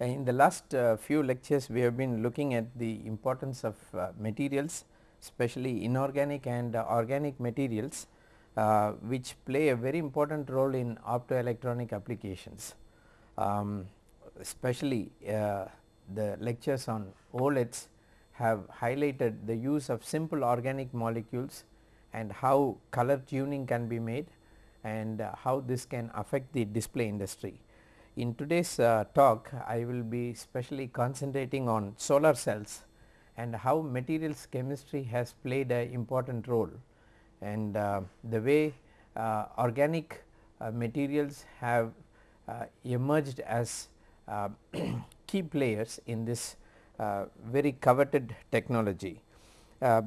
In the last uh, few lectures we have been looking at the importance of uh, materials especially inorganic and uh, organic materials uh, which play a very important role in optoelectronic applications. Um, especially uh, the lectures on OLEDs have highlighted the use of simple organic molecules and how color tuning can be made and uh, how this can affect the display industry. In today's uh, talk I will be specially concentrating on solar cells and how materials chemistry has played an important role and uh, the way uh, organic uh, materials have uh, emerged as uh, key players in this very coveted technology.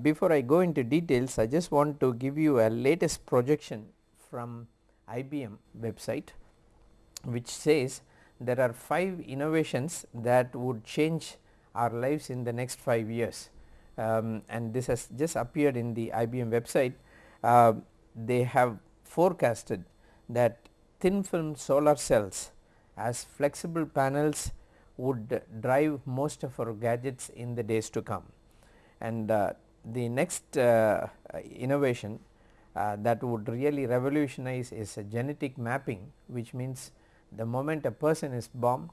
before I go into details I just want to give you a latest projection from IBM website which says there are 5 innovations that would change our lives in the next 5 years um, and this has just appeared in the IBM website. Uh, they have forecasted that thin film solar cells as flexible panels would drive most of our gadgets in the days to come. And uh, the next uh, innovation uh, that would really revolutionize is genetic mapping which means the moment a person is born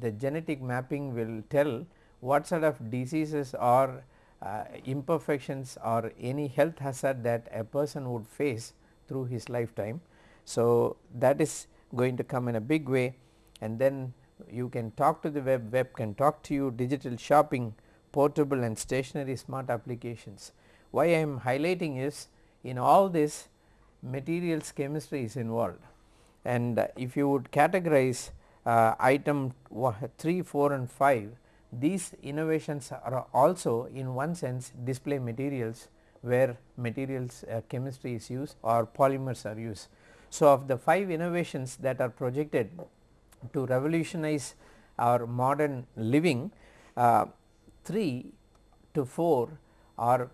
the genetic mapping will tell what sort of diseases or uh, imperfections or any health hazard that a person would face through his lifetime. So, that is going to come in a big way and then you can talk to the web, web can talk to you digital shopping, portable and stationary smart applications. Why I am highlighting is in all this materials chemistry is involved and if you would categorize uh, item 3, 4 and 5 these innovations are also in one sense display materials where materials uh, chemistry is used or polymers are used. So, of the 5 innovations that are projected to revolutionize our modern living uh, 3 to 4 are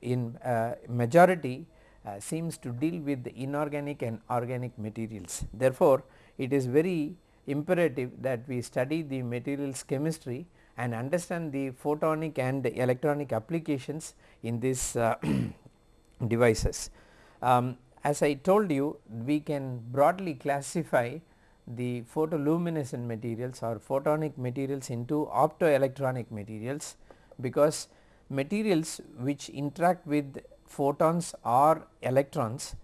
in uh, majority uh, seems to deal with the inorganic and organic materials. Therefore, it is very imperative that we study the materials chemistry and understand the photonic and electronic applications in these uh, devices. Um, as I told you we can broadly classify the photoluminescent materials or photonic materials into optoelectronic materials because materials which interact with photons or electrons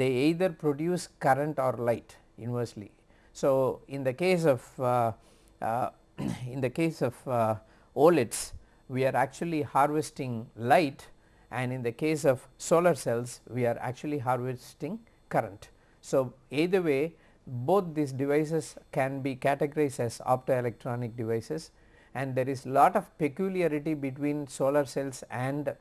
they either produce current or light inversely. So, in the case of uh, uh, in the case of uh, OLEDs we are actually harvesting light and in the case of solar cells we are actually harvesting current. So, either way both these devices can be categorized as optoelectronic devices and there is lot of peculiarity between solar cells and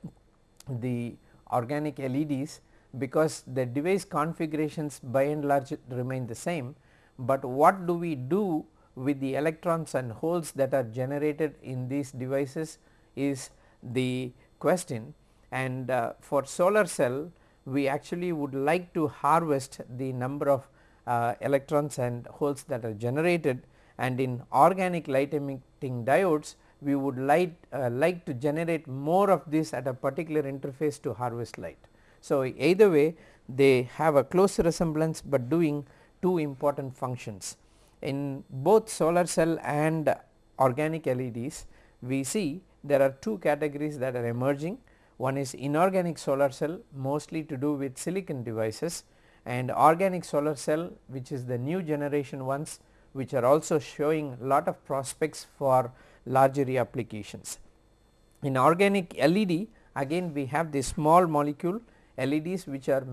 the organic LEDs because the device configurations by and large remain the same, but what do we do with the electrons and holes that are generated in these devices is the question. And uh, for solar cell we actually would like to harvest the number of uh, electrons and holes that are generated. And in organic light emitting diodes we would like, uh, like to generate more of this at a particular interface to harvest light. So, either way they have a close resemblance, but doing two important functions in both solar cell and organic LEDs we see there are two categories that are emerging one is inorganic solar cell mostly to do with silicon devices and organic solar cell which is the new generation ones which are also showing lot of prospects for larger applications. In organic LED again we have the small molecule LEDs which are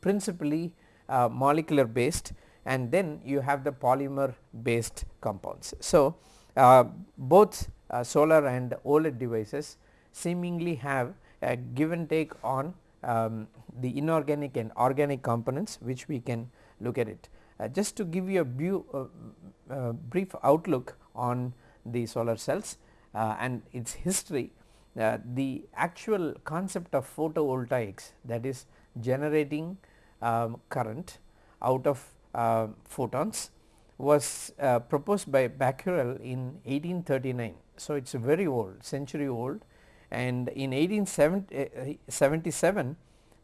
principally uh, molecular based and then you have the polymer based compounds. So, uh, both uh, solar and OLED devices seemingly have a give and take on um, the inorganic and organic components which we can look at it. Uh, just to give you a view, uh, uh, brief outlook on the solar cells uh, and its history, the actual concept of photovoltaics that is generating um, current out of uh, photons was uh, proposed by Becquerel in 1839. So, it is very old century old and in 1877 uh,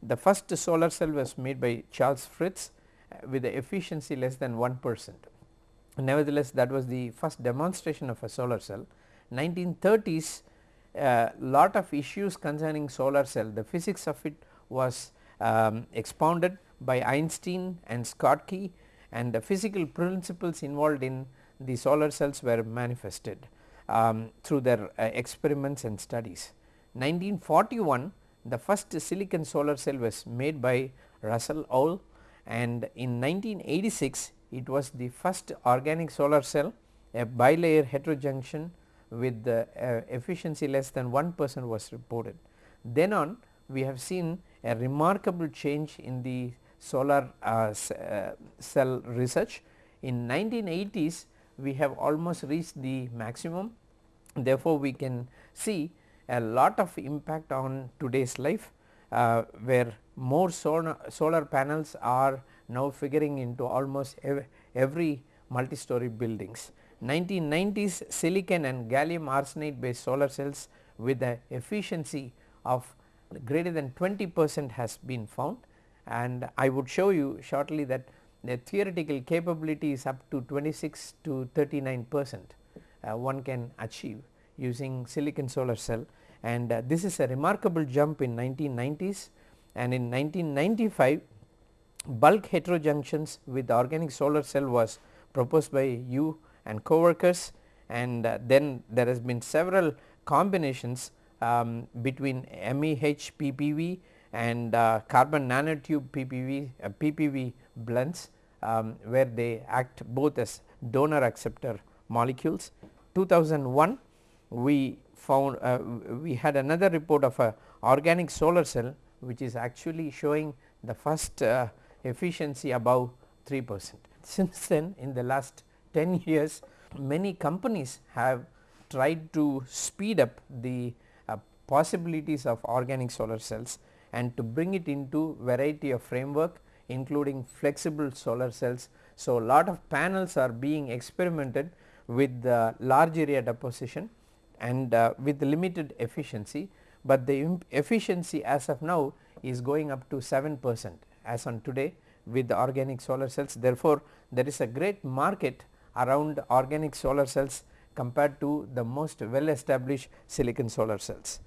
the first solar cell was made by Charles Fritts uh, with the efficiency less than 1 percent. Nevertheless, that was the first demonstration of a solar cell. 1930s uh, lot of issues concerning solar cell the physics of it was um, expounded by Einstein and Schottky and the physical principles involved in the solar cells were manifested um, through their uh, experiments and studies. 1941 the first silicon solar cell was made by Russell Ohl and in 1986 it was the first organic solar cell a bilayer heterojunction with the uh, efficiency less than 1 percent was reported. Then on we have seen a remarkable change in the solar uh, uh, cell research. In 1980s we have almost reached the maximum therefore, we can see a lot of impact on today's life uh, where more solar, solar panels are now figuring into almost ev every multi-story buildings. 1990s silicon and gallium arsenide based solar cells with the efficiency of greater than 20 percent has been found. And I would show you shortly that the theoretical capability is up to 26 to 39 percent uh, one can achieve using silicon solar cell. And uh, this is a remarkable jump in 1990s and in 1995 bulk heterojunctions with organic solar cell was proposed by Yu and co-workers and uh, then there has been several combinations um, between MEH PPV and uh, carbon nanotube PPV, uh, PPV blends um, where they act both as donor acceptor molecules. 2001 we found uh, we had another report of a organic solar cell which is actually showing the first uh, efficiency above 3 percent. Since then in the last 10 years many companies have tried to speed up the uh, possibilities of organic solar cells and to bring it into variety of framework including flexible solar cells. So, lot of panels are being experimented with the large area deposition and uh, with limited efficiency, but the efficiency as of now is going up to 7 percent as on today with the organic solar cells. Therefore, there is a great market around organic solar cells compared to the most well established silicon solar cells.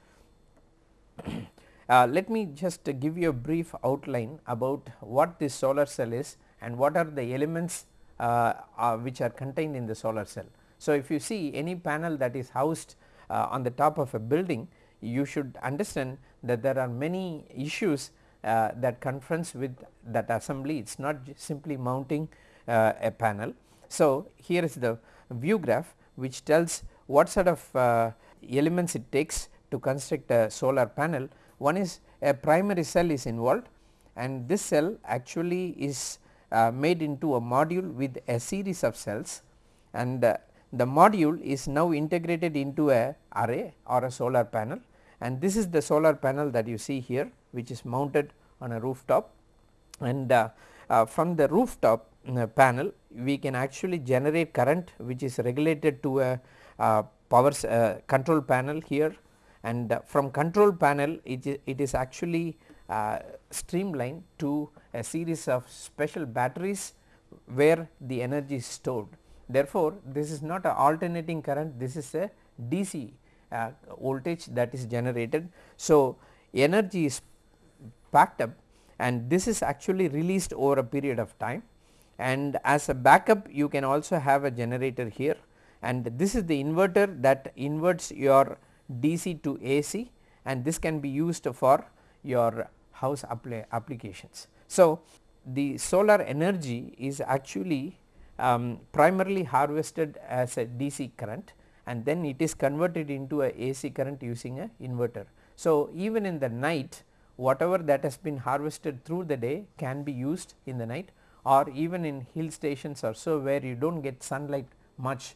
Uh, let me just give you a brief outline about what this solar cell is and what are the elements uh, uh, which are contained in the solar cell. So, if you see any panel that is housed uh, on the top of a building you should understand that there are many issues uh, that confronts with that assembly. It is not simply mounting uh, a panel. So, here is the view graph which tells what sort of elements it takes to construct a solar panel. One is a primary cell is involved and this cell actually is uh, made into a module with a series of cells. And uh, the module is now integrated into a array or a solar panel. And this is the solar panel that you see here which is mounted on a rooftop and uh, uh from the rooftop uh, panel we can actually generate current which is regulated to a uh, power control panel here and uh, from control panel it is, actually uh, streamlined to a series of special batteries where the energy is stored. Therefore, this is not a alternating current this is a DC uh, voltage that is generated. So, energy is packed up and this is actually released over a period of time and as a backup you can also have a generator here and this is the inverter that inverts your DC to AC and this can be used for your house applications. So, the solar energy is actually um, primarily harvested as a DC current and then it is converted into a AC current using a inverter. So, even in the night whatever that has been harvested through the day can be used in the night or even in hill stations or so where you do not get sunlight much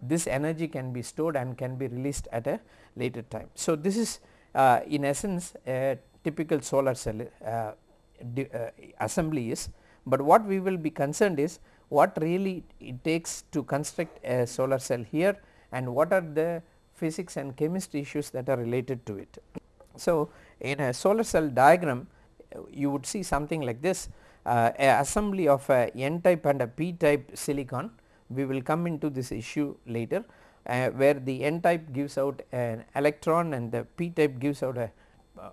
this energy can be stored and can be released at a later time. So, this is uh, in essence a typical solar cell uh, uh, assembly is, but what we will be concerned is what really it takes to construct a solar cell here and what are the physics and chemistry issues that are related to it. So, in a solar cell diagram you would see something like this. Uh, assembly of a n type and a p type silicon we will come into this issue later uh, where the n type gives out an electron and the p type gives out a,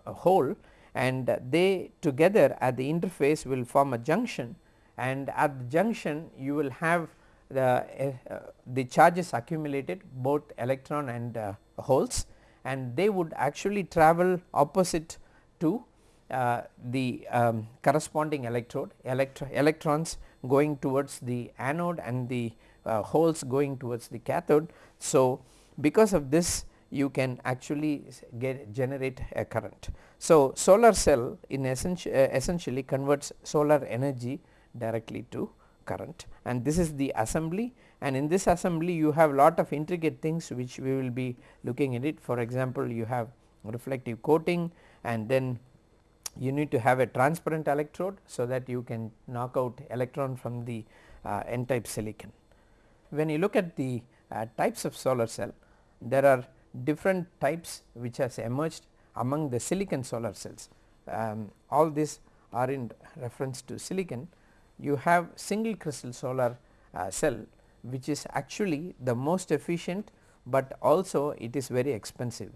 a hole and they together at the interface will form a junction and at the junction you will have the, uh, the charges accumulated both electron and uh, holes and they would actually travel opposite to uh, the um, corresponding electrode electro electrons going towards the anode and the uh, holes going towards the cathode. So, because of this you can actually get generate a current. So, solar cell in essentially, uh, essentially converts solar energy directly to current and this is the assembly and in this assembly you have lot of intricate things which we will be looking at it. For example you have reflective coating and then you need to have a transparent electrode so that you can knock out electron from the uh, n type silicon. When you look at the uh, types of solar cell there are different types which has emerged among the silicon solar cells. Um, all these are in reference to silicon. You have single crystal solar uh, cell which is actually the most efficient, but also it is very expensive.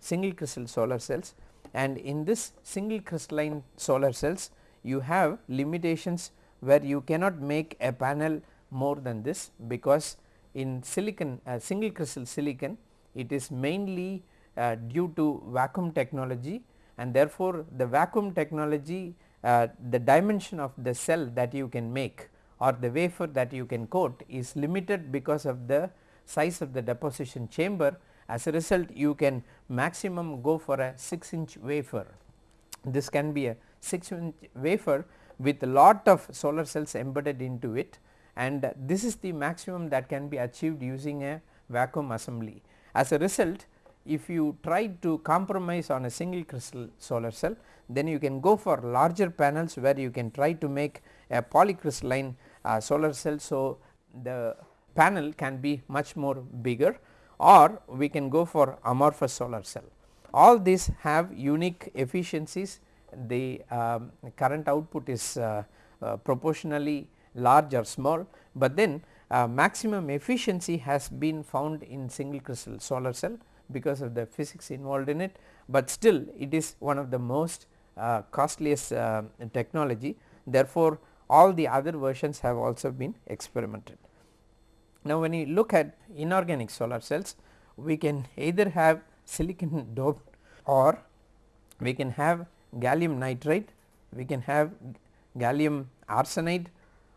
Single crystal solar cells. And in this single crystalline solar cells you have limitations where you cannot make a panel more than this because in silicon uh, single crystal silicon it is mainly uh, due to vacuum technology. And therefore the vacuum technology uh, the dimension of the cell that you can make or the wafer that you can coat is limited because of the size of the deposition chamber as a result you can maximum go for a 6 inch wafer. This can be a 6 inch wafer with lot of solar cells embedded into it and this is the maximum that can be achieved using a vacuum assembly. As a result if you try to compromise on a single crystal solar cell then you can go for larger panels where you can try to make a polycrystalline solar cell. So, the panel can be much more bigger or we can go for amorphous solar cell. All these have unique efficiencies the um, current output is uh, uh, proportionally large or small, but then uh, maximum efficiency has been found in single crystal solar cell because of the physics involved in it, but still it is one of the most uh, costliest uh, technology therefore, all the other versions have also been experimented. Now, when you look at inorganic solar cells we can either have silicon doped or we can have gallium nitride, we can have gallium arsenide,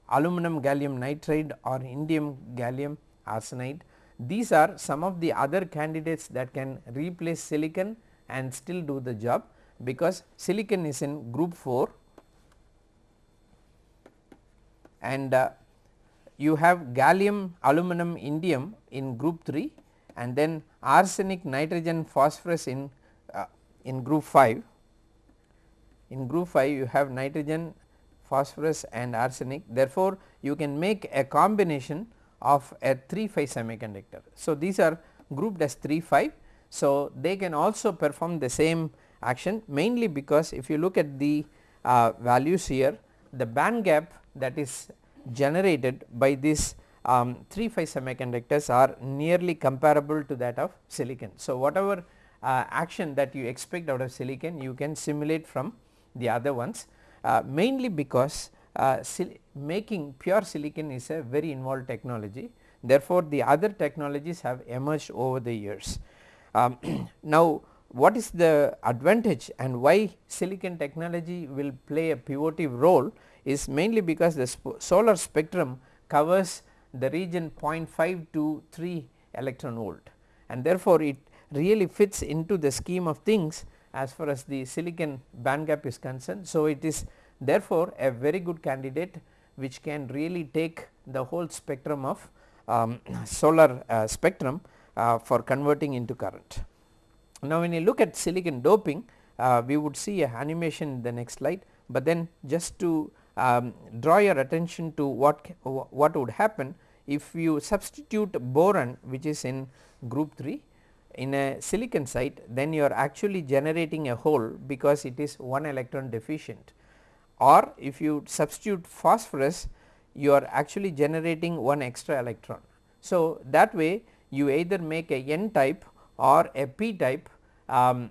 aluminum gallium nitride or indium gallium arsenide. These are some of the other candidates that can replace silicon and still do the job because silicon is in group 4 and uh, you have gallium aluminum indium in group 3 and then arsenic nitrogen phosphorus in uh, in group 5 in group 5 you have nitrogen phosphorus and arsenic. Therefore you can make a combination of a 3 5 semiconductor. So these are grouped as 3 5 so they can also perform the same action mainly because if you look at the uh, values here the band gap that is generated by these um, 3 5 semiconductors are nearly comparable to that of silicon. So, whatever uh, action that you expect out of silicon you can simulate from the other ones uh, mainly because uh, making pure silicon is a very involved technology therefore, the other technologies have emerged over the years. Um, now, what is the advantage and why silicon technology will play a pivotal role is mainly because the solar spectrum covers the region 0.5 to 3 electron volt and therefore, it really fits into the scheme of things as far as the silicon band gap is concerned. So, it is therefore, a very good candidate which can really take the whole spectrum of um, solar uh, spectrum uh, for converting into current. Now, when you look at silicon doping uh, we would see a animation in the next slide, but then just to um, draw your attention to what what would happen if you substitute boron which is in group 3 in a silicon site then you are actually generating a hole because it is one electron deficient or if you substitute phosphorus you are actually generating one extra electron. So, that way you either make a n type or a p type um,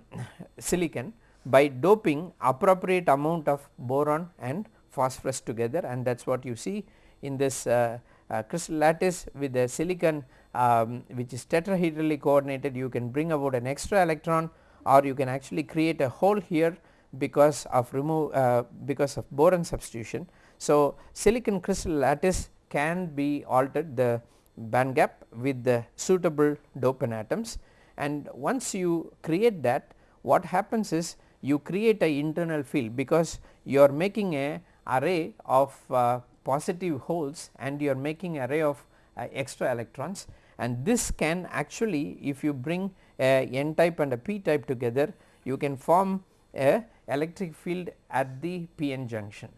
silicon by doping appropriate amount of boron and phosphorus together and that is what you see in this uh, uh, crystal lattice with the silicon um, which is tetrahedrally coordinated you can bring about an extra electron or you can actually create a hole here because of remove uh, because of boron substitution. So, silicon crystal lattice can be altered the band gap with the suitable dopant atoms and once you create that what happens is you create a internal field because you are making a array of uh, positive holes and you are making array of uh, extra electrons. And this can actually if you bring a n type and a p type together you can form a electric field at the p n junction.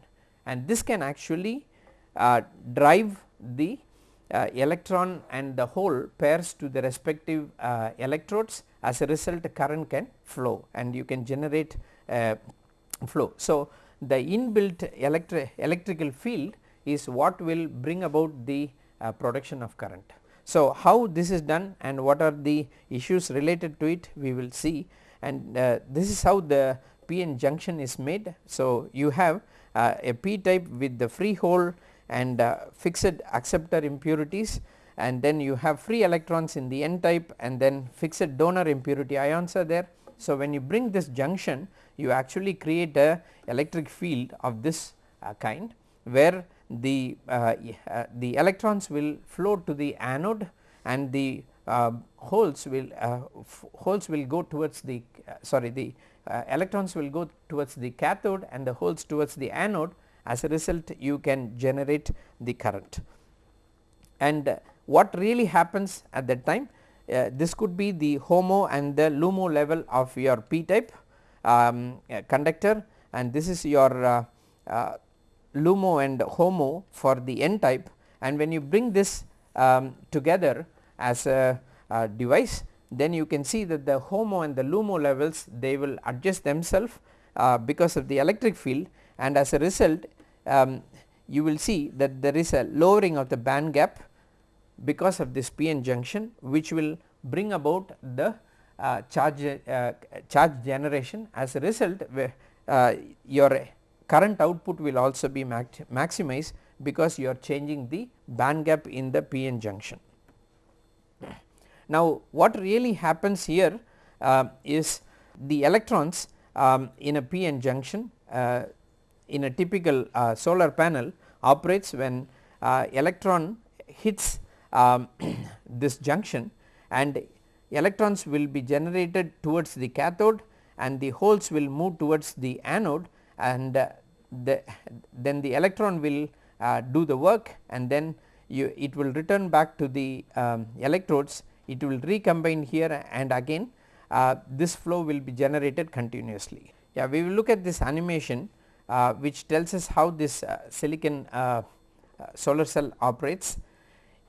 And this can actually uh, drive the uh, electron and the hole pairs to the respective uh, electrodes. As a result current can flow and you can generate uh, flow. So, the inbuilt electri electrical field is what will bring about the uh, production of current. So, how this is done and what are the issues related to it we will see and uh, this is how the PN junction is made. So, you have uh, a p type with the free hole and uh, fixed acceptor impurities and then you have free electrons in the n type and then fixed donor impurity ions are there. So, when you bring this junction you actually create a electric field of this uh, kind where the uh, uh, the electrons will flow to the anode and the uh, holes will uh, holes will go towards the uh, sorry the electrons will go towards the cathode and the holes towards the anode as a result you can generate the current. And what really happens at that time this could be the HOMO and the LUMO level of your p type um, conductor. And this is your LUMO and HOMO for the n type and when you bring this um, together as a, a, device then you can see that the HOMO and the LUMO levels they will adjust themselves uh, because of the electric field. And as a result um, you will see that there is a lowering of the band gap because of this PN junction which will bring about the uh, charge uh, charge generation as a result uh, your current output will also be maximized because you are changing the band gap in the PN junction. Now what really happens here uh, is the electrons um, in a PN junction uh, in a typical uh, solar panel operates when electron hits um, this junction and electrons will be generated towards the cathode and the holes will move towards the anode and uh, the then the electron will uh, do the work and then you it will return back to the um, electrodes it will recombine here and again uh, this flow will be generated continuously. Yeah, we will look at this animation uh, which tells us how this uh, silicon uh, solar cell operates.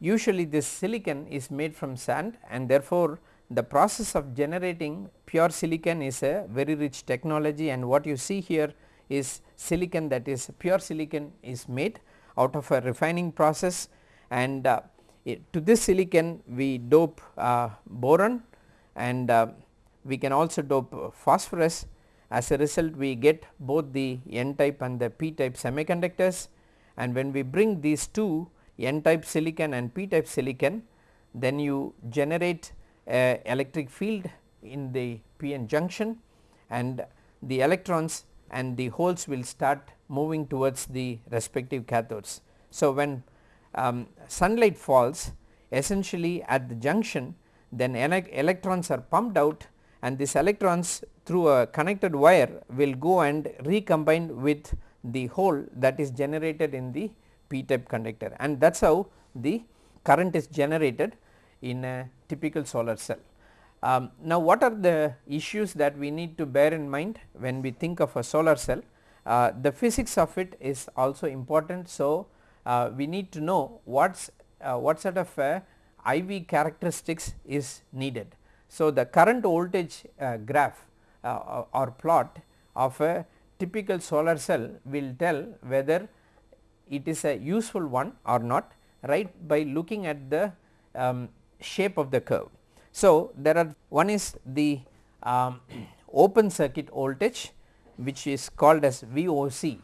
Usually this silicon is made from sand and therefore the process of generating pure silicon is a very rich technology and what you see here is silicon that is pure silicon is made out of a refining process and uh, it, to this silicon we dope uh, boron and uh, we can also dope phosphorus. As a result we get both the n type and the p type semiconductors and when we bring these two n type silicon and p type silicon then you generate a electric field in the p-n junction and the electrons and the holes will start moving towards the respective cathodes. So, when um, sunlight falls essentially at the junction then electrons are pumped out and these electrons through a connected wire will go and recombine with the hole that is generated in the p type conductor and that is how the current is generated in a typical solar cell. Um, now what are the issues that we need to bear in mind when we think of a solar cell? uh, the physics of it is also important. So, uh, we need to know what's uh, what sort of IV characteristics is needed. So, the current voltage graph or plot of a typical solar cell will tell whether it is a useful one or not right by looking at the um, shape of the curve. So, there are one is the um, open circuit voltage which is called as VOC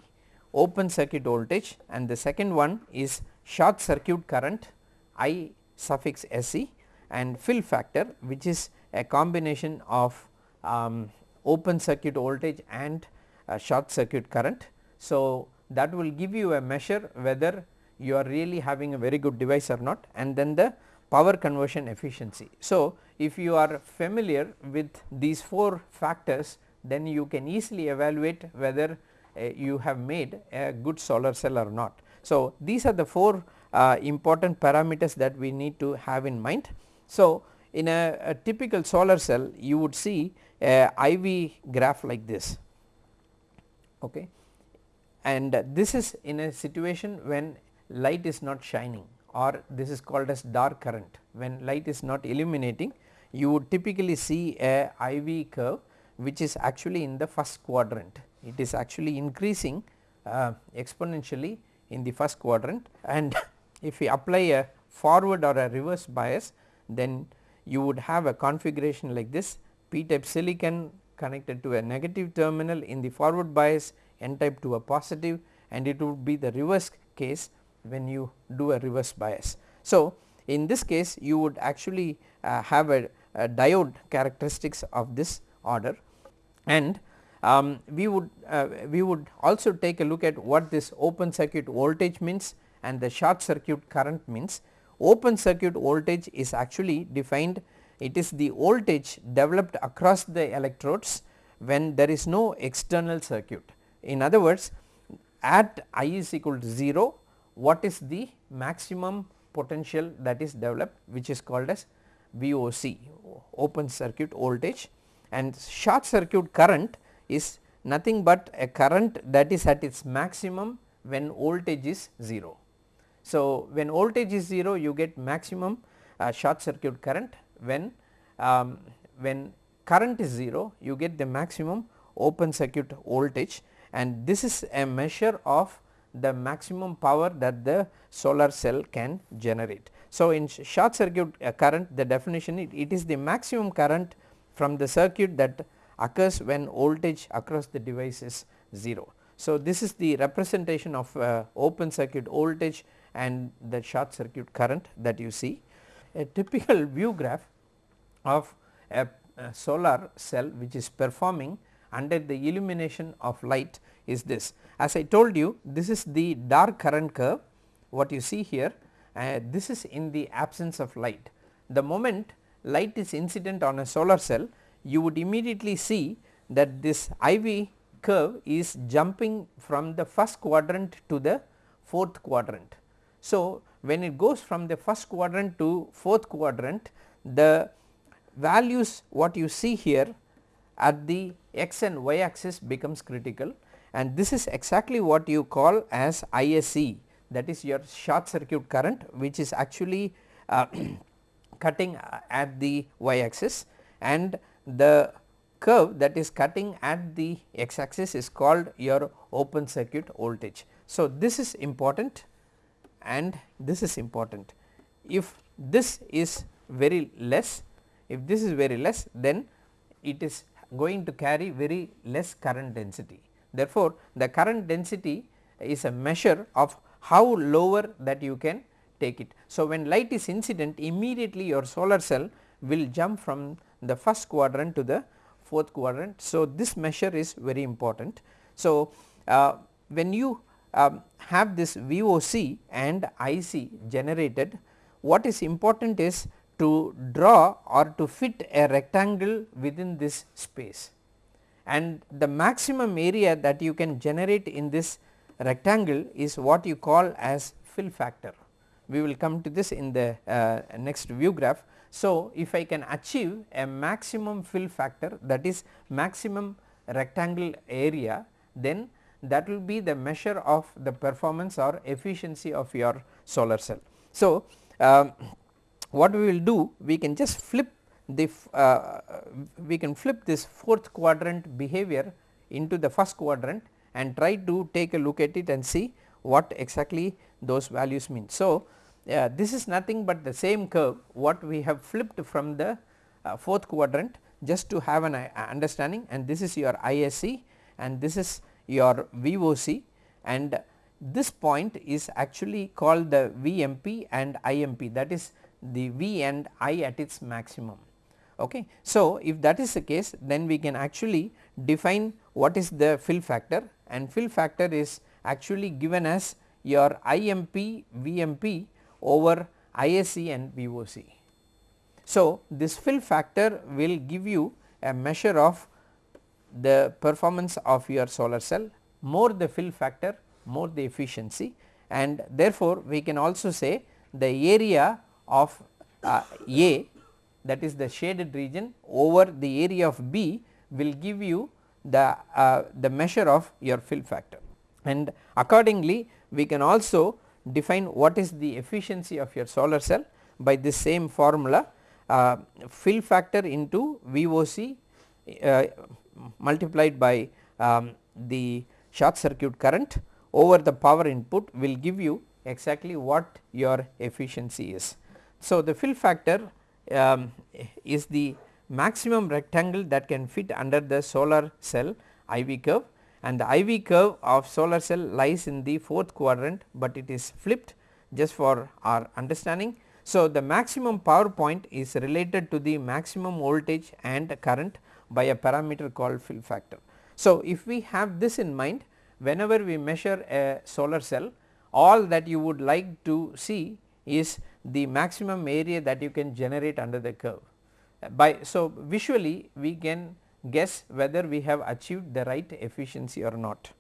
open circuit voltage and the second one is short circuit current I suffix SC and fill factor which is a combination of um, open circuit voltage and uh, short circuit current. So, that will give you a measure whether you are really having a very good device or not and then the power conversion efficiency. So, if you are familiar with these 4 factors then you can easily evaluate whether uh, you have made a good solar cell or not. So, these are the 4 uh, important parameters that we need to have in mind. So, in a, a typical solar cell you would see a IV graph like this okay. And this is in a situation when light is not shining or this is called as dark current. When light is not illuminating you would typically see a IV curve which is actually in the first quadrant. It is actually increasing uh, exponentially in the first quadrant. And if we apply a forward or a reverse bias then you would have a configuration like this. P type silicon connected to a negative terminal in the forward bias n type to a positive and it would be the reverse case when you do a reverse bias. So, in this case you would actually uh, have a, a diode characteristics of this order and um, we would uh, we would also take a look at what this open circuit voltage means and the short circuit current means. Open circuit voltage is actually defined it is the voltage developed across the electrodes when there is no external circuit. In other words at I is equal to 0 what is the maximum potential that is developed which is called as VOC open circuit voltage. And short circuit current is nothing but a current that is at its maximum when voltage is 0. So, when voltage is 0 you get maximum uh, short circuit current. When um, when current is 0 you get the maximum open circuit voltage and this is a measure of the maximum power that the solar cell can generate. So, in short circuit uh, current the definition it, it is the maximum current from the circuit that occurs when voltage across the device is 0. So, this is the representation of uh, open circuit voltage and the short circuit current that you see. A typical view graph of a, a solar cell which is performing under the illumination of light is this. As I told you this is the dark current curve what you see here uh, this is in the absence of light. The moment light is incident on a solar cell you would immediately see that this IV curve is jumping from the first quadrant to the fourth quadrant. So, when it goes from the first quadrant to fourth quadrant the values what you see here at the x and y axis becomes critical and this is exactly what you call as ISC that is your short circuit current which is actually uh, cutting at the y axis and the curve that is cutting at the x axis is called your open circuit voltage. So, this is important and this is important. If this is very less, if this is very less then it is going to carry very less current density. Therefore, the current density is a measure of how lower that you can take it. So, when light is incident immediately your solar cell will jump from the first quadrant to the fourth quadrant. So, this measure is very important. So, uh, when you um, have this VOC and IC generated what is important is to draw or to fit a rectangle within this space and the maximum area that you can generate in this rectangle is what you call as fill factor. We will come to this in the uh, next view graph. So, if I can achieve a maximum fill factor that is maximum rectangle area then that will be the measure of the performance or efficiency of your solar cell. So, um, what we will do we can just flip the uh, we can flip this fourth quadrant behavior into the first quadrant and try to take a look at it and see what exactly those values mean. So, uh, this is nothing but the same curve what we have flipped from the uh, fourth quadrant just to have an uh, understanding and this is your ISC and this is your VOC and this point is actually called the VMP and IMP that is the V and I at its maximum. Okay. So, if that is the case then we can actually define what is the fill factor and fill factor is actually given as your IMP VMP over ISC and VOC. So, this fill factor will give you a measure of the performance of your solar cell more the fill factor more the efficiency and therefore, we can also say the area of uh, A that is the shaded region over the area of B will give you the, uh, the measure of your fill factor and accordingly we can also define what is the efficiency of your solar cell by this same formula uh, fill factor into VOC uh, multiplied by um, the short circuit current over the power input will give you exactly what your efficiency is. So, the fill factor um, is the maximum rectangle that can fit under the solar cell IV curve and the IV curve of solar cell lies in the fourth quadrant, but it is flipped just for our understanding. So, the maximum power point is related to the maximum voltage and current by a parameter called fill factor. So, if we have this in mind whenever we measure a solar cell all that you would like to see is the maximum area that you can generate under the curve. By so visually we can guess whether we have achieved the right efficiency or not.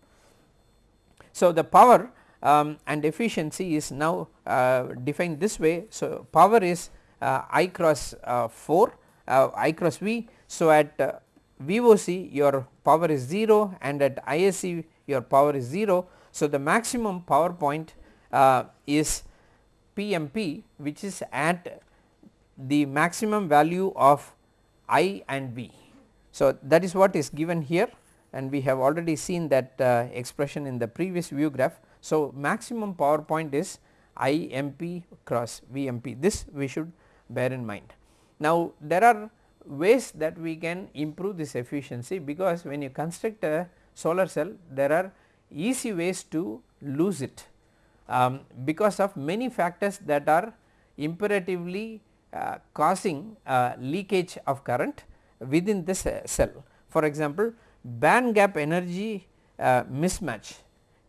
So, the power um, and efficiency is now uh, defined this way. So, power is uh, I cross uh, 4 uh, I cross V. So, at uh, VOC your power is 0 and at ISC your power is 0. So, the maximum power point uh, is PMP which is at the maximum value of I and V. So, that is what is given here and we have already seen that uh, expression in the previous view graph. So, maximum power point is IMP cross VMP this we should bear in mind. Now, there are ways that we can improve this efficiency because when you construct a solar cell there are easy ways to lose it um, because of many factors that are imperatively uh, causing uh, leakage of current within this uh, cell. For example, band gap energy uh, mismatch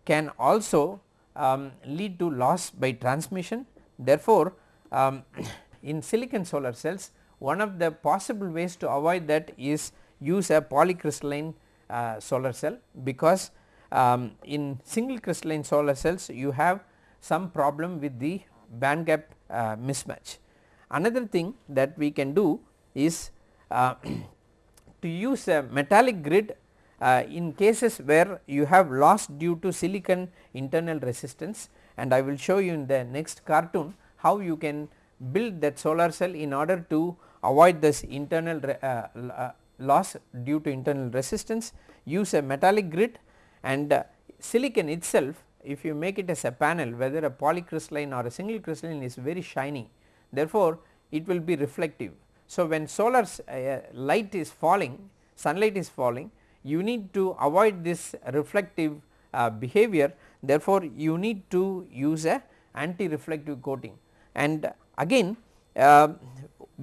can also um, lead to loss by transmission. Therefore, um, in silicon solar cells one of the possible ways to avoid that is use a polycrystalline uh, solar cell because um, in single crystalline solar cells you have some problem with the band gap uh, mismatch. Another thing that we can do is uh, to use a metallic grid uh, in cases where you have loss due to silicon internal resistance and I will show you in the next cartoon how you can build that solar cell in order to avoid this internal uh, uh, loss due to internal resistance use a metallic grid and uh, silicon itself if you make it as a panel whether a polycrystalline or a single crystalline is very shiny. Therefore, it will be reflective. So, when solar uh, light is falling sunlight is falling you need to avoid this reflective uh, behavior. Therefore, you need to use a anti reflective coating. And again uh,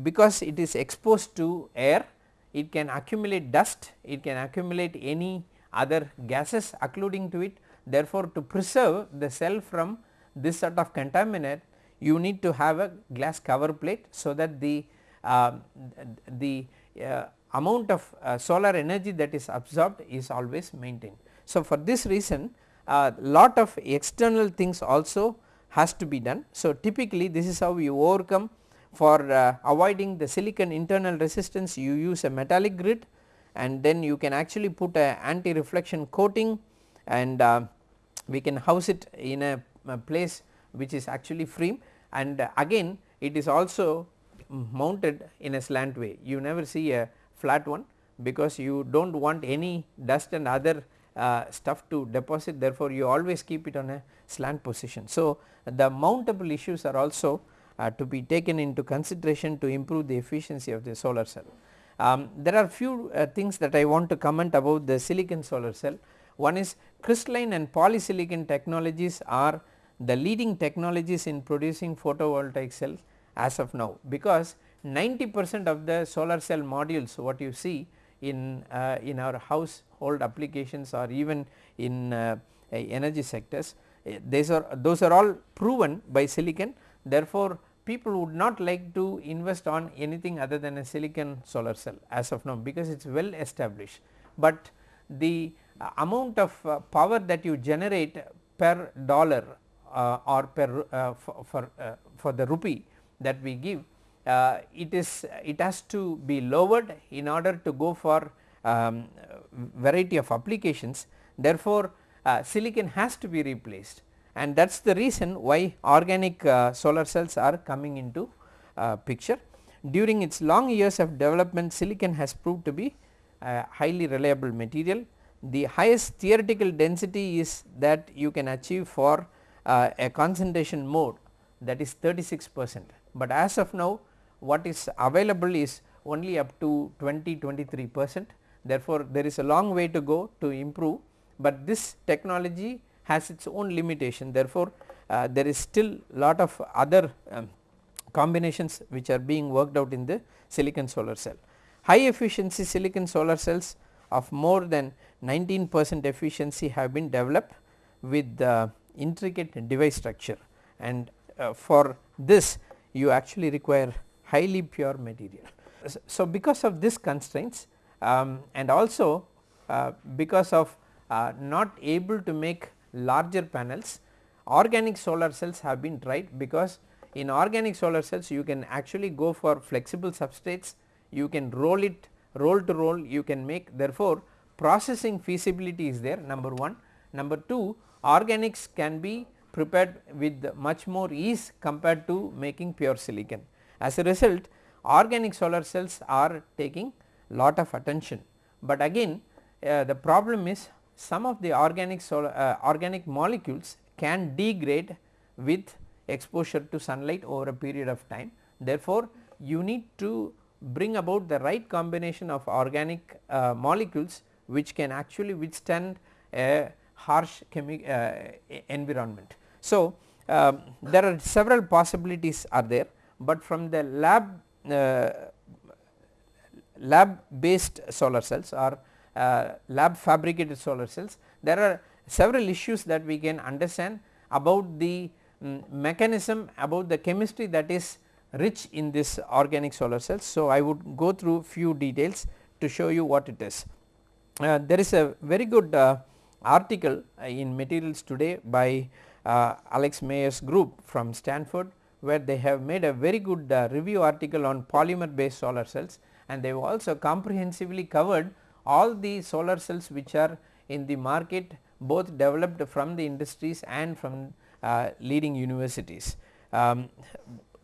because it is exposed to air it can accumulate dust, it can accumulate any other gases occluding to it. Therefore, to preserve the cell from this sort of contaminant you need to have a glass cover plate so that the uh, the uh, amount of uh, solar energy that is absorbed is always maintained. So, for this reason uh, lot of external things also has to be done. So, typically this is how you overcome for uh, avoiding the silicon internal resistance you use a metallic grid and then you can actually put a anti reflection coating and uh, we can house it in a, a, place which is actually free and again it is also mounted in a slant way you never see a flat one because you do not want any dust and other uh, stuff to deposit therefore you always keep it on a slant position. So, the mountable issues are also uh, to be taken into consideration to improve the efficiency of the solar cell. Um, there are few uh, things that I want to comment about the silicon solar cell. One is crystalline and polysilicon technologies are the leading technologies in producing photovoltaic cells as of now because 90 percent of the solar cell modules what you see in uh, in our household applications or even in uh, energy sectors uh, these are those are all proven by silicon therefore people would not like to invest on anything other than a silicon solar cell as of now because it is well established. But the uh, amount of uh, power that you generate per dollar uh, or per uh, for for, uh, for, the rupee that we give uh, it is it has to be lowered in order to go for um, variety of applications. Therefore silicon has to be replaced and that is the reason why organic uh, solar cells are coming into uh, picture. During its long years of development silicon has proved to be a highly reliable material. The highest theoretical density is that you can achieve for uh, a concentration mode that is 36 percent, but as of now what is available is only up to 20 23 percent. Therefore, there is a long way to go to improve, but this technology has its own limitation therefore, uh, there is still lot of other um, combinations which are being worked out in the silicon solar cell. High efficiency silicon solar cells of more than 19 percent efficiency have been developed with the intricate device structure and uh, for this you actually require highly pure material. So, because of this constraints um, and also uh, because of uh, not able to make larger panels organic solar cells have been tried because in organic solar cells you can actually go for flexible substrates you can roll it roll to roll you can make therefore processing feasibility is there number 1. Number 2 organics can be prepared with much more ease compared to making pure silicon. As a result organic solar cells are taking lot of attention, but again uh, the problem is some of the organic solar, uh, organic molecules can degrade with exposure to sunlight over a period of time. Therefore, you need to bring about the right combination of organic uh, molecules which can actually withstand a harsh uh, environment. So, um, there are several possibilities are there, but from the lab uh, lab based solar cells or lab fabricated solar cells there are several issues that we can understand about the um, mechanism about the chemistry that is rich in this organic solar cells. So, I would go through few details to show you what it is. Uh, there is a very good uh, article uh, in materials today by uh, Alex Mayer's group from Stanford where they have made a very good uh, review article on polymer based solar cells and they have also comprehensively covered all the solar cells which are in the market both developed from the industries and from uh, leading universities. Um,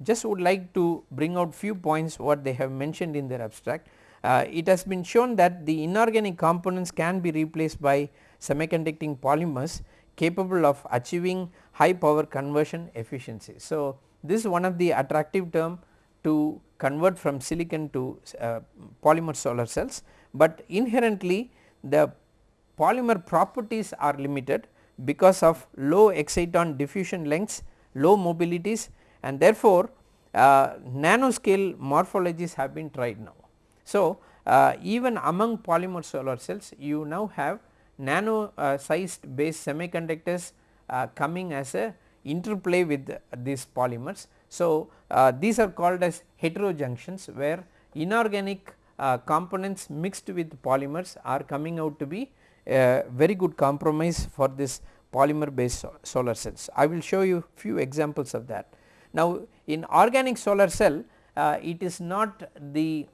just would like to bring out few points what they have mentioned in their abstract. Uh, it has been shown that the inorganic components can be replaced by semiconducting polymers capable of achieving high power conversion efficiency. So, this is one of the attractive term to convert from silicon to uh, polymer solar cells, but inherently the polymer properties are limited because of low exciton diffusion lengths, low mobilities and therefore, uh, nanoscale morphologies have been tried now. So, uh, even among polymer solar cells you now have nano uh, sized base semiconductors uh, coming as a interplay with these polymers. So, uh, these are called as heterojunctions where inorganic components mixed with polymers are coming out to be a very good compromise for this polymer based solar cells. I will show you few examples of that. Now, in organic solar cell uh, it is not the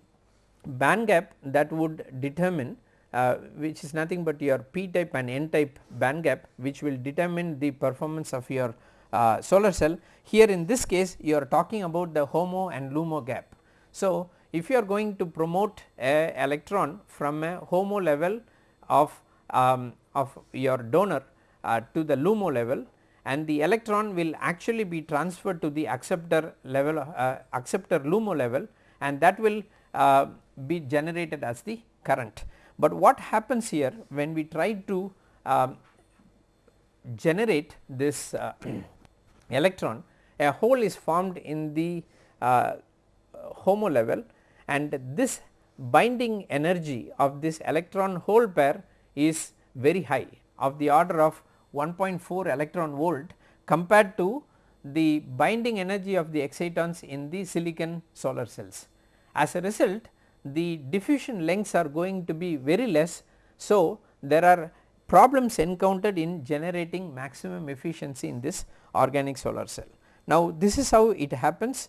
band gap that would determine uh, which is nothing but your p type and n type band gap which will determine the performance of your uh, solar cell. Here in this case you are talking about the HOMO and LUMO gap. So, if you are going to promote a electron from a HOMO level of, um, of your donor uh, to the LUMO level and the electron will actually be transferred to the acceptor level uh, acceptor LUMO level and that will uh, be generated as the current. But what happens here when we try to um, generate this uh, electron a hole is formed in the uh, HOMO level and this binding energy of this electron hole pair is very high of the order of 1.4 electron volt compared to the binding energy of the excitons in the silicon solar cells. As a result the diffusion lengths are going to be very less. So, there are problems encountered in generating maximum efficiency in this organic solar cell. Now, this is how it happens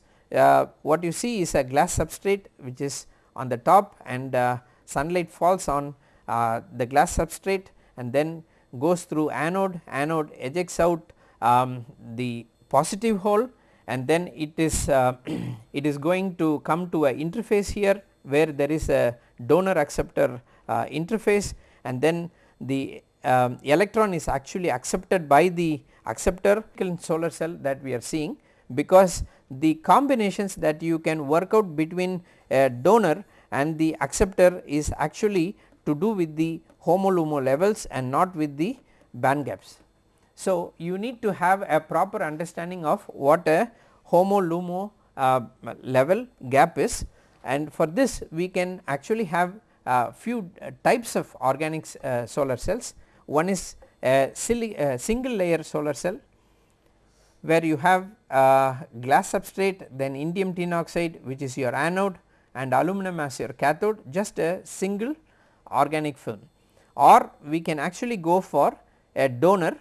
what you see is a glass substrate which is on the top and uh, sunlight falls on uh, the glass substrate and then goes through anode, anode ejects out um, the positive hole and then it is uh, it is going to come to a interface here where there is a donor acceptor uh, interface and then the um, electron is actually accepted by the acceptor solar cell that we are seeing because the combinations that you can work out between a donor and the acceptor is actually to do with the HOMO-LUMO levels and not with the band gaps. So, you need to have a proper understanding of what a HOMO-LUMO uh, level gap is and for this we can actually have a few types of organic uh, solar cells. One is a, a single layer solar cell where you have glass substrate then indium tin oxide which is your anode and aluminum as your cathode just a single organic film. Or we can actually go for a donor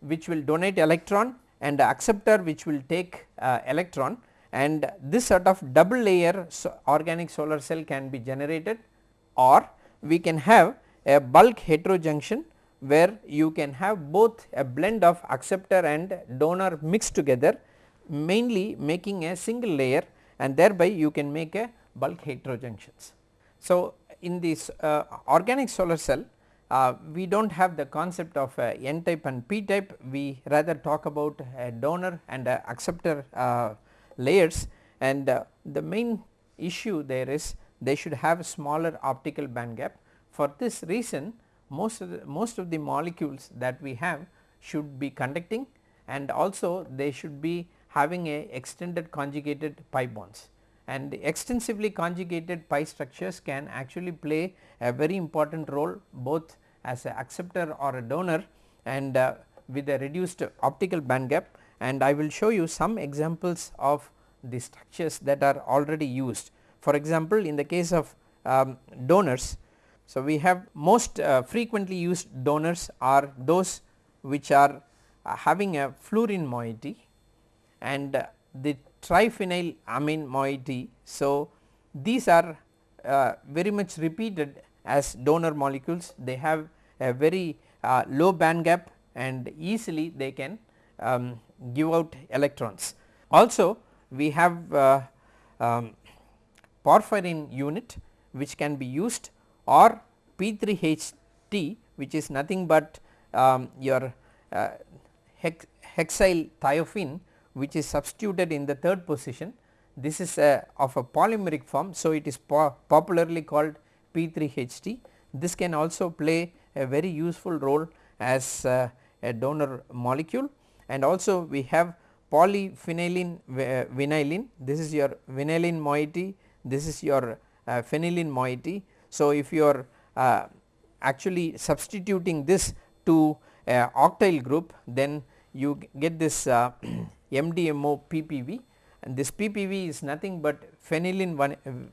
which will donate electron and acceptor which will take uh, electron. And this sort of double layer so organic solar cell can be generated. Or we can have a bulk heterojunction where you can have both a blend of acceptor and donor mixed together mainly making a single layer and thereby you can make a bulk heterojunctions. So, in this uh, organic solar cell uh, we do not have the concept of uh, n type and p type we rather talk about a donor and a acceptor uh, layers and uh, the main issue there is they should have smaller optical band gap. For this reason most of the most of the molecules that we have should be conducting and also they should be having a extended conjugated pi bonds and extensively conjugated pi structures can actually play a very important role both as a acceptor or a donor and uh, with a reduced optical band gap and I will show you some examples of the structures that are already used. For example, in the case of um, donors, so we have most uh, frequently used donors are those which are uh, having a fluorene moiety and uh, the triphenyl amine moiety. So, these are uh, very much repeated as donor molecules they have a very uh, low band gap and easily they can um, give out electrons. Also we have uh, um, porphyrin unit which can be used or P3HT which is nothing but um, your uh, hex hexyl thiophene which is substituted in the third position this is a of a polymeric form. So, it is po popularly called P3HT this can also play a very useful role as uh, a donor molecule and also we have polyphenylene uh, vinylene this is your vinylene moiety this is your uh, phenylene moiety. So, if you are uh, actually substituting this to a octyl group then you get this uh, MDMO PPV and this PPV is nothing but phenylene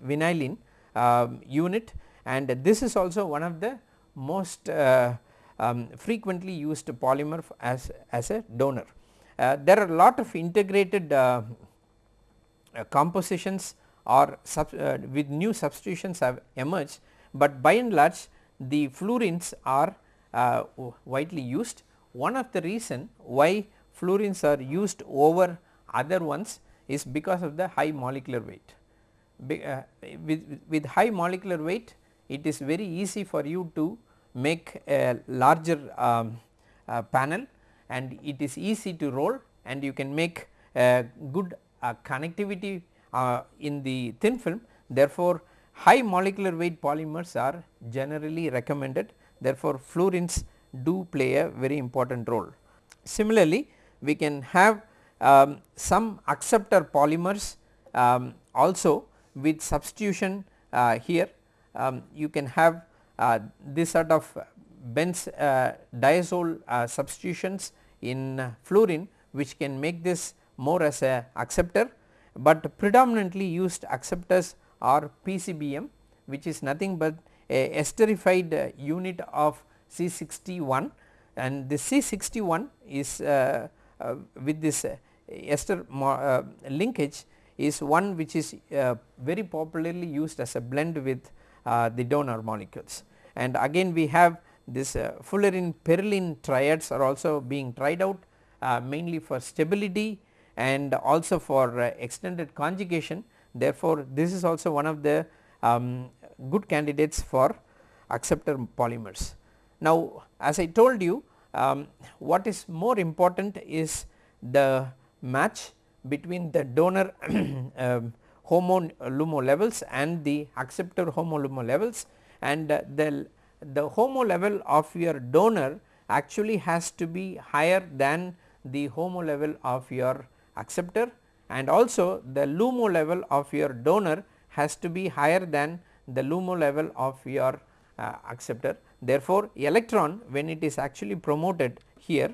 vinylene uh, unit. And this is also one of the most uh, um, frequently used polymer as, as a donor. Uh, there are a lot of integrated uh, uh compositions or uh, with new substitutions have emerged, but by and large the fluorenes are uh, widely used. One of the reason why fluorenes are used over other ones is because of the high molecular weight. Be, uh, with, with high molecular weight it is very easy for you to make a larger um, uh, panel and it is easy to roll and you can make good uh, connectivity uh, in the thin film. Therefore, high molecular weight polymers are generally recommended therefore, fluorenes do play a very important role. Similarly, we can have um, some acceptor polymers um, also with substitution uh, here um, you can have uh, this sort of benz uh, diazole uh, substitutions in fluorene which can make this more as a acceptor, but predominantly used acceptors are PCBM which is nothing but a esterified uh, unit of C61 and the C61 is uh, uh, with this uh, ester uh, linkage is one which is uh, very popularly used as a blend with the donor molecules. And again we have this fullerene perylene triads are also being tried out mainly for stability and also for extended conjugation therefore, this is also one of the um, good candidates for acceptor polymers. Now as I told you um, what is more important is the match between the donor um, HOMO-LUMO levels and the acceptor HOMO-LUMO levels and uh, the, the HOMO level of your donor actually has to be higher than the HOMO level of your acceptor and also the LUMO level of your donor has to be higher than the LUMO level of your uh, acceptor. Therefore, electron when it is actually promoted here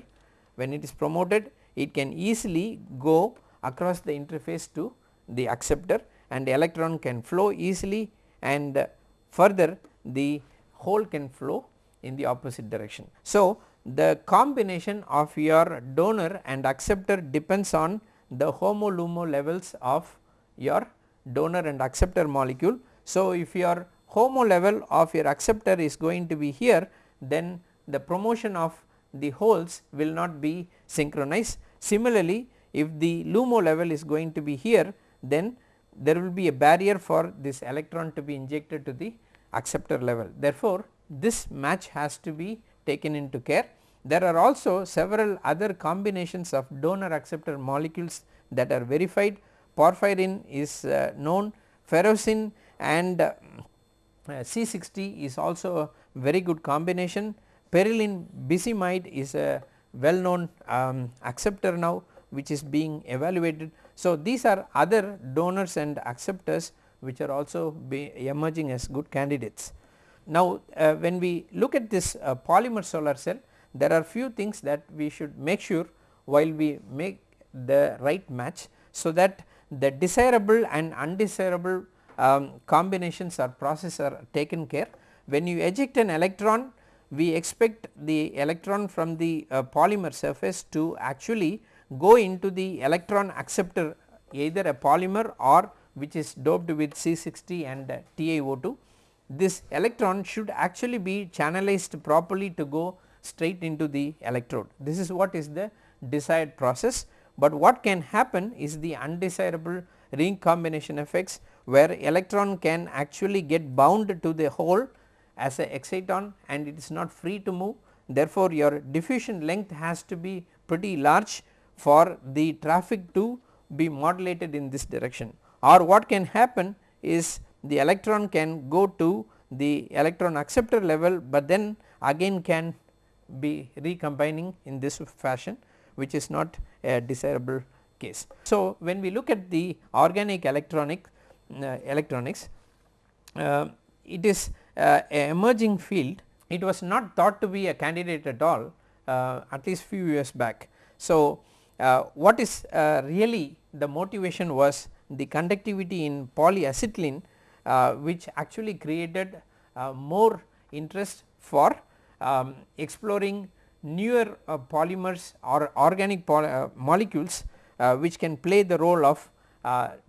when it is promoted it can easily go across the interface to the acceptor and electron can flow easily and further the hole can flow in the opposite direction. So, the combination of your donor and acceptor depends on the HOMO LUMO levels of your donor and acceptor molecule. So, if your HOMO level of your acceptor is going to be here then the promotion of the holes will not be synchronized. Similarly, if the LUMO level is going to be here then there will be a barrier for this electron to be injected to the acceptor level. Therefore, this match has to be taken into care. There are also several other combinations of donor acceptor molecules that are verified. Porphyrin is uh, known, ferrocene and uh, C60 is also a very good combination. Perylene bisimide is a well known um, acceptor now which is being evaluated. So, these are other donors and acceptors which are also emerging as good candidates. Now, uh, when we look at this uh, polymer solar cell there are few things that we should make sure while we make the right match. So, that the desirable and undesirable um, combinations or process are taken care. When you eject an electron we expect the electron from the uh, polymer surface to actually go into the electron acceptor either a polymer or which is doped with C60 and uh, TiO2. This electron should actually be channelized properly to go straight into the electrode. This is what is the desired process, but what can happen is the undesirable recombination effects where electron can actually get bound to the hole as a exciton and it is not free to move. Therefore, your diffusion length has to be pretty large for the traffic to be modulated in this direction or what can happen is the electron can go to the electron acceptor level, but then again can be recombining in this fashion which is not a desirable case. So, when we look at the organic electronic uh, electronics uh, it is uh, a emerging field it was not thought to be a candidate at all uh, at least few years back. So, uh, what is uh, really the motivation was the conductivity in polyacetylene which actually created more interest for um, exploring newer uh, polymers or organic poly uh, molecules uh, which can play the role of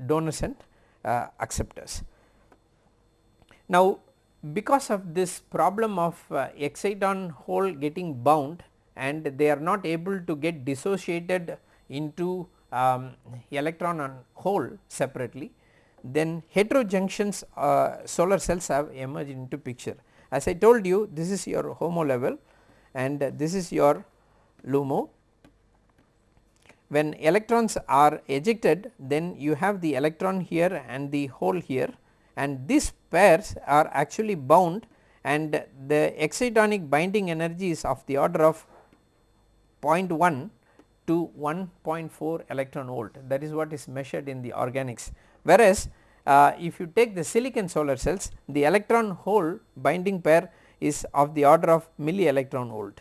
donors and acceptors. Now because of this problem of uh, exciton hole getting bound and they are not able to get dissociated into um, electron and hole separately then heterojunctions uh, solar cells have emerged into picture. As I told you this is your HOMO level and this is your LUMO. When electrons are ejected then you have the electron here and the hole here and these pairs are actually bound and the excitonic binding energy is of the order of 0.1 to 1.4 electron volt that is what is measured in the organics whereas uh, if you take the silicon solar cells the electron hole binding pair is of the order of milli electron volt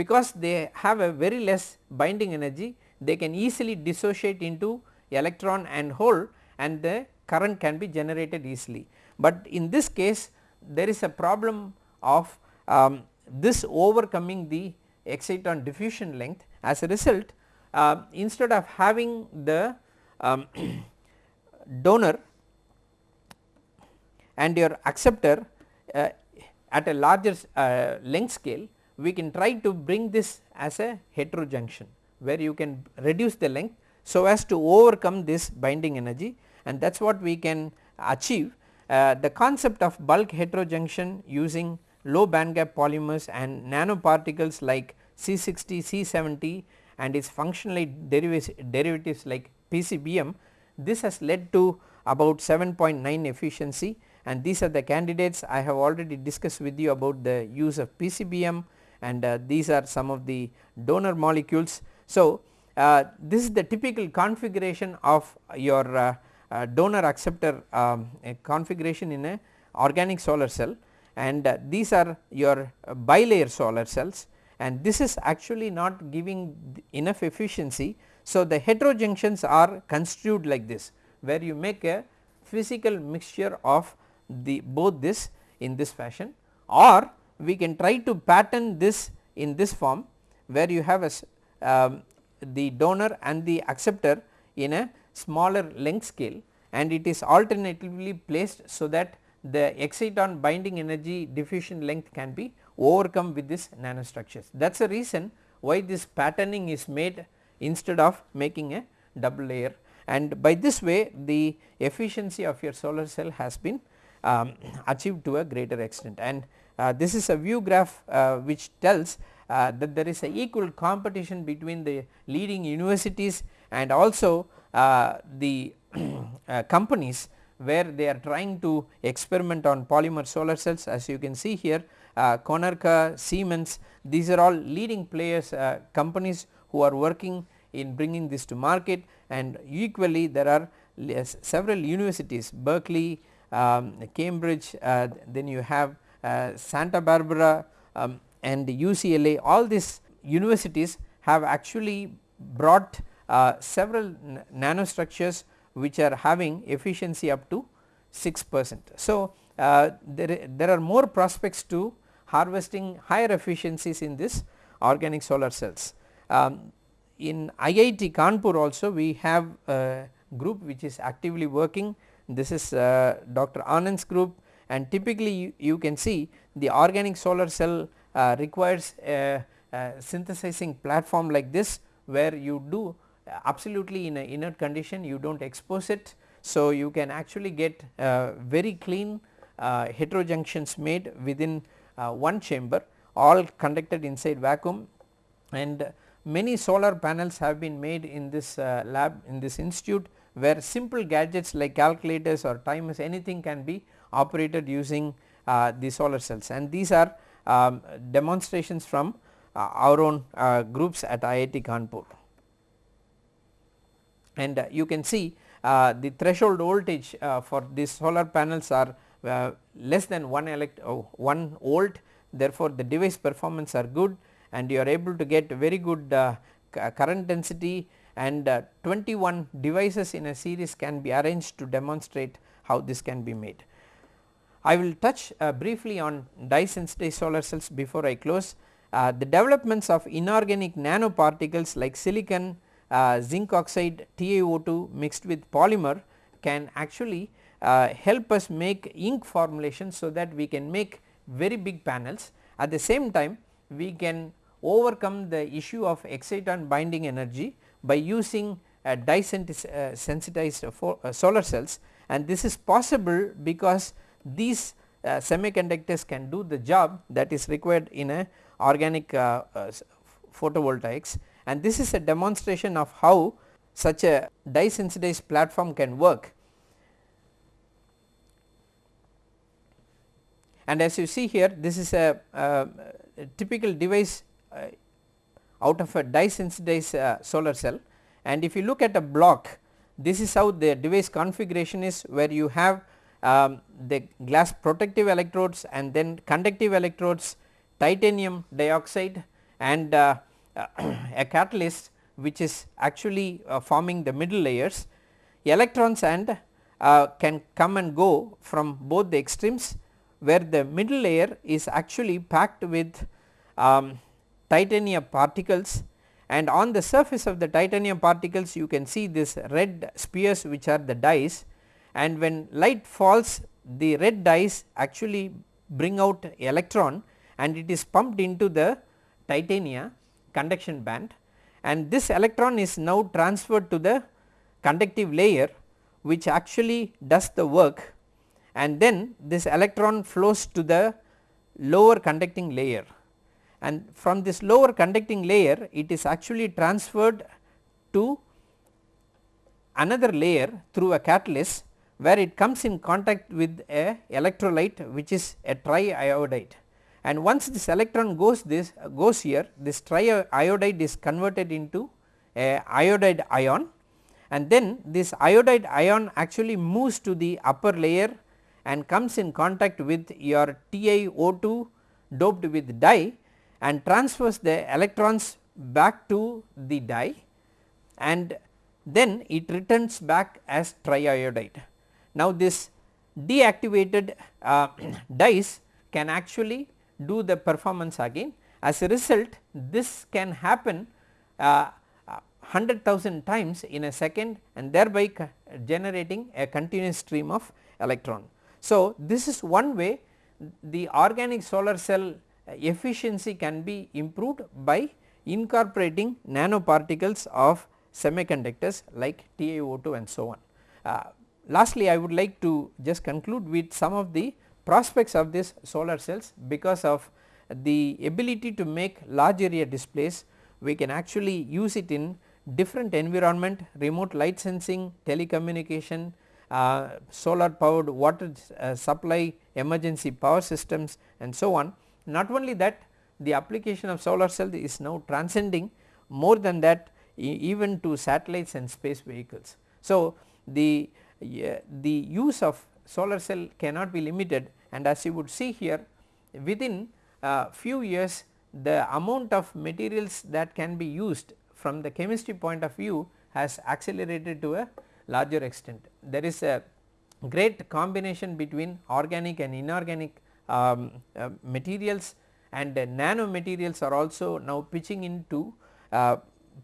because they have a very less binding energy they can easily dissociate into electron and hole and the current can be generated easily. But in this case there is a problem of um, this overcoming the exciton diffusion length as a result uh, instead of having the um, donor and your acceptor uh, at a larger uh, length scale we can try to bring this as a heterojunction where you can reduce the length so as to overcome this binding energy and that is what we can achieve. Uh, the concept of bulk heterojunction using low band gap polymers and nanoparticles like C60, C70 and its functional derivatives like PCBM this has led to about 7.9 efficiency and these are the candidates I have already discussed with you about the use of PCBM and uh, these are some of the donor molecules. So, uh, this is the typical configuration of your uh, uh donor acceptor um, configuration in a organic solar cell and uh, these are your bilayer solar cells and this is actually not giving enough efficiency. So, the heterojunctions are construed like this where you make a physical mixture of the both this in this fashion or we can try to pattern this in this form where you have a um, the donor and the acceptor in a smaller length scale and it is alternatively placed so that the exciton binding energy diffusion length can be overcome with this nanostructures. That is the reason why this patterning is made instead of making a double layer and by this way the efficiency of your solar cell has been um, achieved to a greater extent. And uh, this is a view graph uh, which tells uh, that there is a equal competition between the leading universities and also uh, the uh, companies where they are trying to experiment on polymer solar cells. As you can see here uh, Konarka, Siemens these are all leading players companies who are working in bringing this to market. And equally there are several universities Berkeley, um, Cambridge then you have uh, Santa Barbara um, and UCLA all these universities have actually brought uh, several nanostructures which are having efficiency up to 6 percent. So, uh, there, there are more prospects to harvesting higher efficiencies in this organic solar cells. Um, in IIT Kanpur also we have a group which is actively working this is uh, Dr. Anand's group and typically you, you can see the organic solar cell uh, requires a, a, synthesizing platform like this where you do absolutely in a inert condition you do not expose it. So, you can actually get uh, very clean uh, heterojunctions made within uh, one chamber all conducted inside vacuum and many solar panels have been made in this uh, lab in this institute where simple gadgets like calculators or timers anything can be operated using uh, the solar cells and these are um, demonstrations from uh, our own uh, groups at IIT Kanpur. And uh, you can see uh, the threshold voltage uh, for these solar panels are less than 1 elect 1 volt therefore, the device performance are good and you are able to get very good current density and 21 devices in a series can be arranged to demonstrate how this can be made. I will touch uh, briefly on dye sensitized solar cells before I close. Uh, the developments of inorganic nanoparticles like silicon, uh, zinc oxide, TiO2 mixed with polymer can actually uh, help us make ink formulations so that we can make very big panels. At the same time we can overcome the issue of exciton binding energy by using a dye uh, sensitized uh, solar cells and this is possible because these uh, semiconductors can do the job that is required in a organic uh, uh, photovoltaics and this is a demonstration of how such a dye sensitized platform can work. And as you see here this is a, a typical device uh, out of a dye sensitized solar cell. And if you look at a block this is how the device configuration is where you have um, the glass protective electrodes and then conductive electrodes titanium dioxide and uh, a catalyst which is actually uh, forming the middle layers. Electrons and uh, can come and go from both the extremes where the middle layer is actually packed with um, titanium particles and on the surface of the titanium particles you can see this red spheres which are the dyes. And when light falls the red dyes actually bring out electron and it is pumped into the titania conduction band. And this electron is now transferred to the conductive layer which actually does the work. And then this electron flows to the lower conducting layer and from this lower conducting layer it is actually transferred to another layer through a catalyst where it comes in contact with a electrolyte which is a triiodide. And once this electron goes this goes here this triiodide is converted into a iodide ion. And then this iodide ion actually moves to the upper layer and comes in contact with your TiO2 doped with dye and transfers the electrons back to the dye and then it returns back as triiodide. Now this deactivated uh, dyes can actually do the performance again as a result this can happen uh, 100,000 times in a second and thereby generating a continuous stream of electron. So this is one way the organic solar cell efficiency can be improved by incorporating nanoparticles of semiconductors like TiO2 and so on. Uh, lastly, I would like to just conclude with some of the prospects of this solar cells because of the ability to make large area displays we can actually use it in different environment remote light sensing telecommunication uh, solar powered water uh, supply emergency power systems and so on not only that the application of solar cell is now transcending more than that even to satellites and space vehicles. So, the, uh, the use of solar cell cannot be limited and as you would see here within uh, few years the amount of materials that can be used from the chemistry point of view has accelerated to a larger extent. There is a great combination between organic and inorganic um, uh, materials and uh, nano materials are also now pitching in to uh,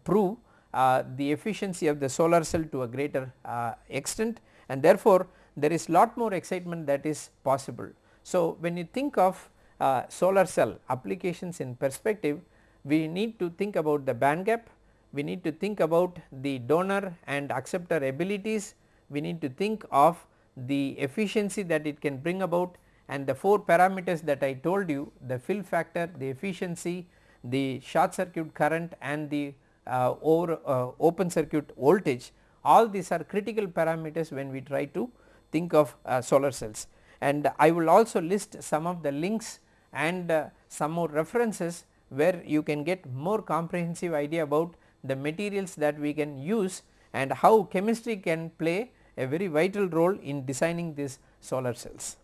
prove uh, the efficiency of the solar cell to a greater uh, extent. And therefore, there is lot more excitement that is possible. So, when you think of uh, solar cell applications in perspective we need to think about the band gap, we need to think about the donor and acceptor abilities, we need to think of the efficiency that it can bring about and the 4 parameters that I told you the fill factor, the efficiency, the short circuit current and the uh, over uh, open circuit voltage all these are critical parameters when we try to think of uh, solar cells. And I will also list some of the links and uh, some more references where you can get more comprehensive idea about the materials that we can use and how chemistry can play a very vital role in designing these solar cells.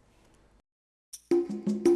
Thank you.